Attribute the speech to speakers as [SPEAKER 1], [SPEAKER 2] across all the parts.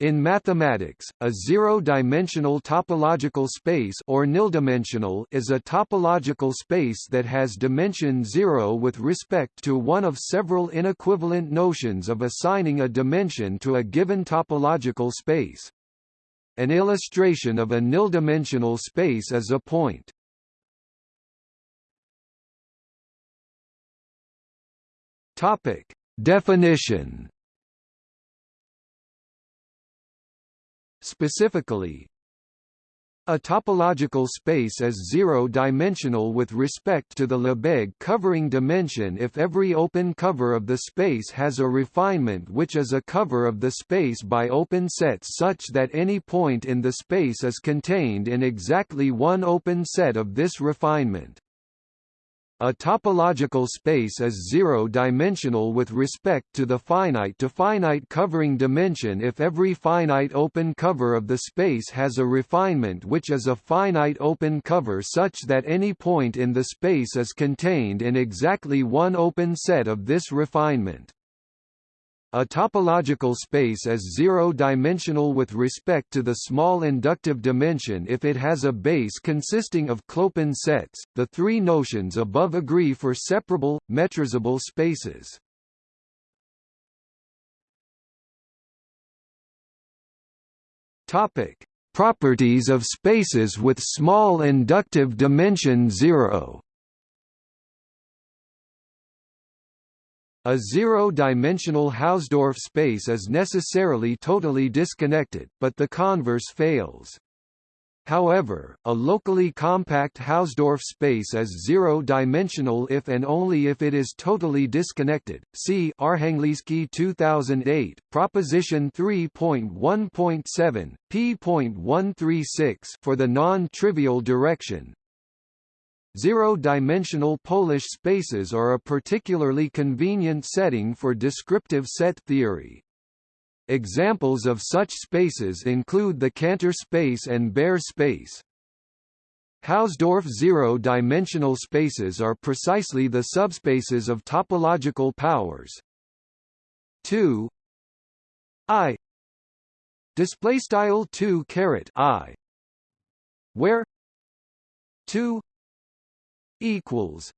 [SPEAKER 1] In mathematics, a zero-dimensional topological space or nildimensional is a topological space that has dimension zero with respect to one of several inequivalent notions of assigning a dimension to a given topological space. An illustration of a nildimensional space is a point. Definition Specifically, a topological space is zero-dimensional with respect to the Lebesgue covering dimension if every open cover of the space has a refinement which is a cover of the space by open sets such that any point in the space is contained in exactly one open set of this refinement. A topological space is zero-dimensional with respect to the finite to finite covering dimension if every finite open cover of the space has a refinement which is a finite open cover such that any point in the space is contained in exactly one open set of this refinement. A topological space is zero-dimensional with respect to the small inductive dimension if it has a base consisting of clopen sets. The three notions above agree for separable, metrizable spaces. Topic: Properties of spaces with small inductive dimension zero. A zero-dimensional Hausdorff space is necessarily totally disconnected, but the converse fails. However, a locally compact Hausdorff space is zero-dimensional if and only if it is totally disconnected. See Arhangelski 2008, proposition 3.1.7, p.136 for the non-trivial direction. Zero-dimensional Polish spaces are a particularly convenient setting for descriptive set theory. Examples of such spaces include the Cantor space and Baire space. Hausdorff zero-dimensional spaces are precisely the subspaces of topological powers. 2 i display style 2 caret i where 2 equals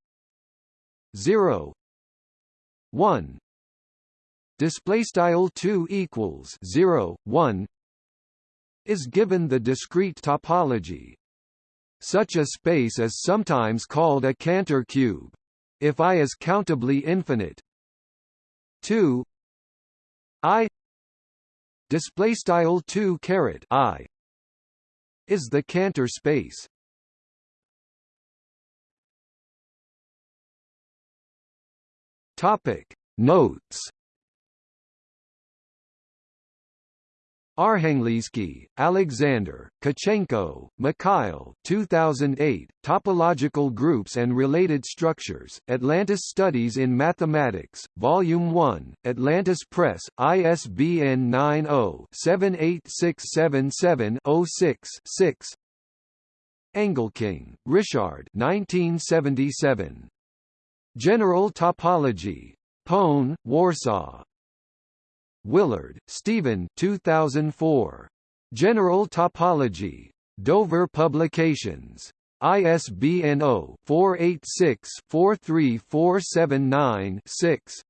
[SPEAKER 1] 0 1 display style 2 equals 0 1 is given the discrete topology. Such a space is sometimes called a Cantor cube if i is countably infinite. 2 i display style 2 caret i is the Cantor space Topic. Notes. Arhangelski, Alexander, Tkachenko, Mikhail 2008, Topological Groups and Related Structures, Atlantis Studies in Mathematics, Volume 1, Atlantis Press, ISBN 90-78677-06-6 Engelking, Richard 1977. General topology. PWN, Warsaw. Willard, Stephen 2004. General topology. Dover Publications. ISBN 0-486-43479-6.